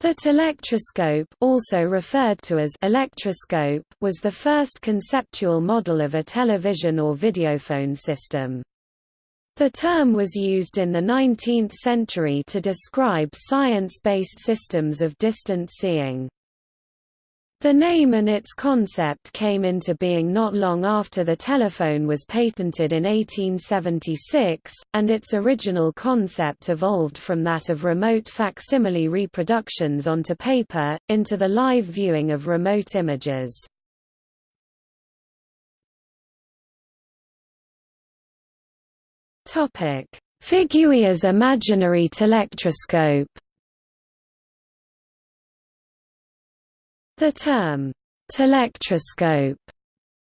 The telectroscope also referred to as electroscope was the first conceptual model of a television or videophone system. The term was used in the 19th century to describe science-based systems of distant seeing. The name and its concept came into being not long after the telephone was patented in 1876, and its original concept evolved from that of remote facsimile reproductions onto paper, into the live viewing of remote images. Figuier's imaginary telectroscope The term, telectroscope,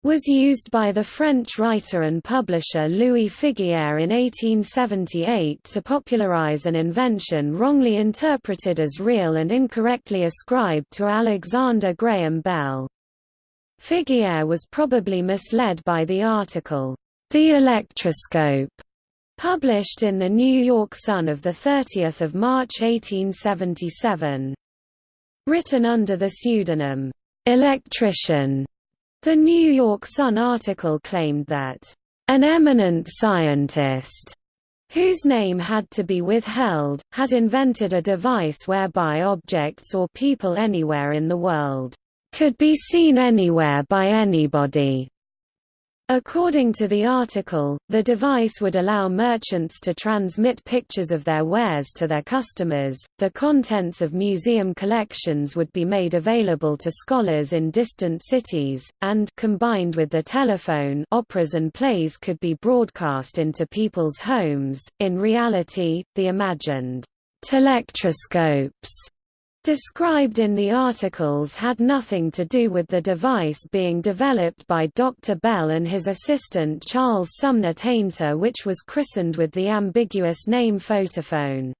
was used by the French writer and publisher Louis Figuier in 1878 to popularize an invention wrongly interpreted as real and incorrectly ascribed to Alexander Graham Bell. Figuier was probably misled by the article, The Electroscope, published in the New York Sun of 30 March 1877. Written under the pseudonym, "'Electrician'", the New York Sun article claimed that, "'an eminent scientist' whose name had to be withheld, had invented a device whereby objects or people anywhere in the world could be seen anywhere by anybody. According to the article, the device would allow merchants to transmit pictures of their wares to their customers, the contents of museum collections would be made available to scholars in distant cities, and combined with the telephone operas and plays could be broadcast into people's homes. In reality, the imagined telectroscopes described in the articles had nothing to do with the device being developed by Dr. Bell and his assistant Charles Sumner Tainter which was christened with the ambiguous name photophone.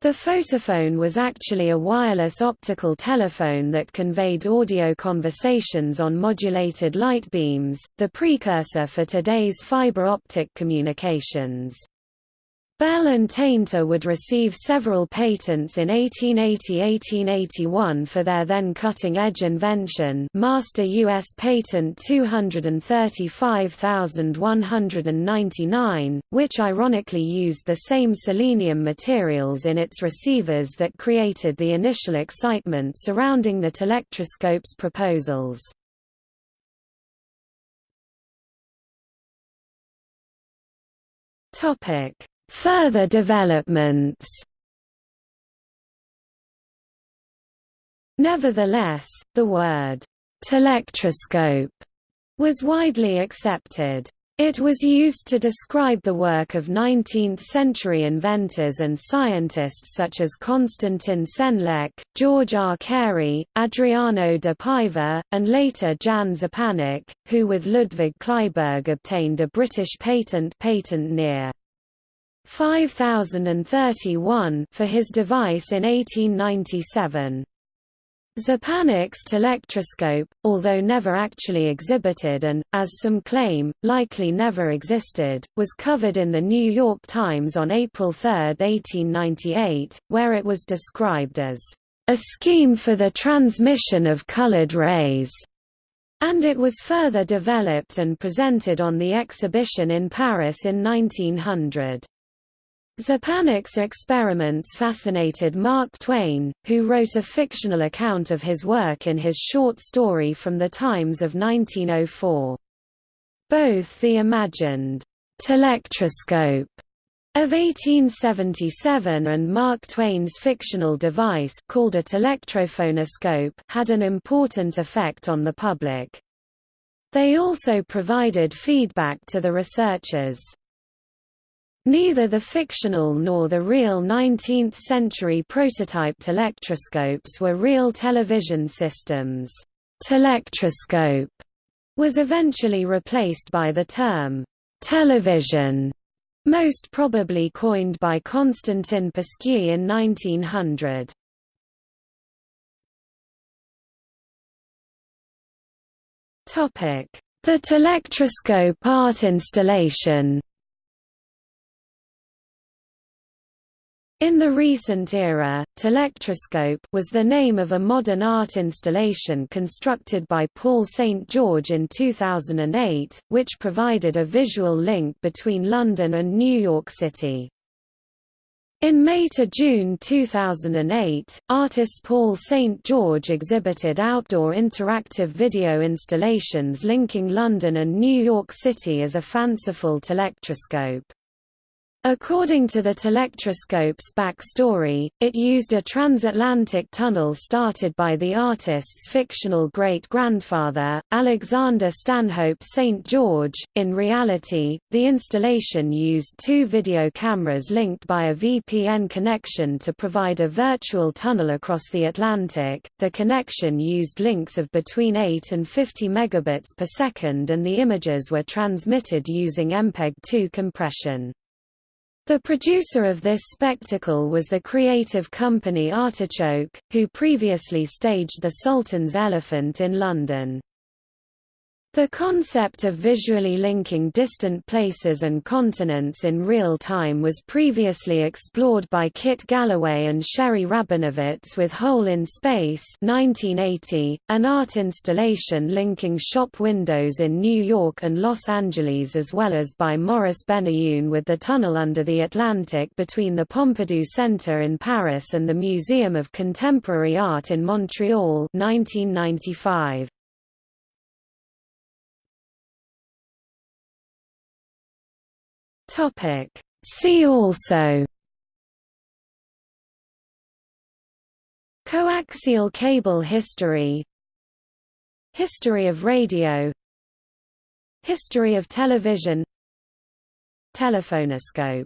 The photophone was actually a wireless optical telephone that conveyed audio conversations on modulated light beams, the precursor for today's fiber optic communications. Bell and Tainter would receive several patents in 1880–1881 for their then cutting-edge invention Master U.S. Patent 235199, which ironically used the same selenium materials in its receivers that created the initial excitement surrounding the telectroscope's proposals. Topic Further developments Nevertheless, the word «telectroscope» was widely accepted. It was used to describe the work of 19th-century inventors and scientists such as Constantin Senlecq, George R. Carey, Adriano de Paiva, and later Jan Szczepanik, who with Ludwig Kleinberg obtained a British patent patent near 5031 for his device in 1897. Szczepanik's telectroscope, although never actually exhibited and, as some claim, likely never existed, was covered in the New York Times on April 3, 1898, where it was described as a scheme for the transmission of colored rays, and it was further developed and presented on the exhibition in Paris in 1900. Szczepanik's experiments fascinated Mark Twain, who wrote a fictional account of his work in his short story From the Times of 1904. Both the imagined telectroscope of 1877 and Mark Twain's fictional device called a telectrophonoscope had an important effect on the public. They also provided feedback to the researchers. Neither the fictional nor the real 19th-century prototype telectroscopes were real television systems. Telectroscope was eventually replaced by the term television, most probably coined by Konstantin Pasquier in 1900. The telectroscope art installation In the recent era, Telectroscope was the name of a modern art installation constructed by Paul St. George in 2008, which provided a visual link between London and New York City. In May to June 2008, artist Paul St. George exhibited outdoor interactive video installations linking London and New York City as a fanciful telectroscope. According to the telectroscope's backstory, it used a transatlantic tunnel started by the artist's fictional great-grandfather, Alexander Stanhope St. George. In reality, the installation used two video cameras linked by a VPN connection to provide a virtual tunnel across the Atlantic. The connection used links of between 8 and 50 megabits per second and the images were transmitted using MPEG-2 compression. The producer of this spectacle was the creative company Artichoke, who previously staged The Sultan's Elephant in London. The concept of visually linking distant places and continents in real time was previously explored by Kit Galloway and Sherrie Rabinowitz with Hole in Space 1980, an art installation linking shop windows in New York and Los Angeles as well as by Maurice Benayoun with the tunnel under the Atlantic between the Pompidou Center in Paris and the Museum of Contemporary Art in Montreal 1995. Topic. See also Coaxial cable history History of radio History of television Telephonoscope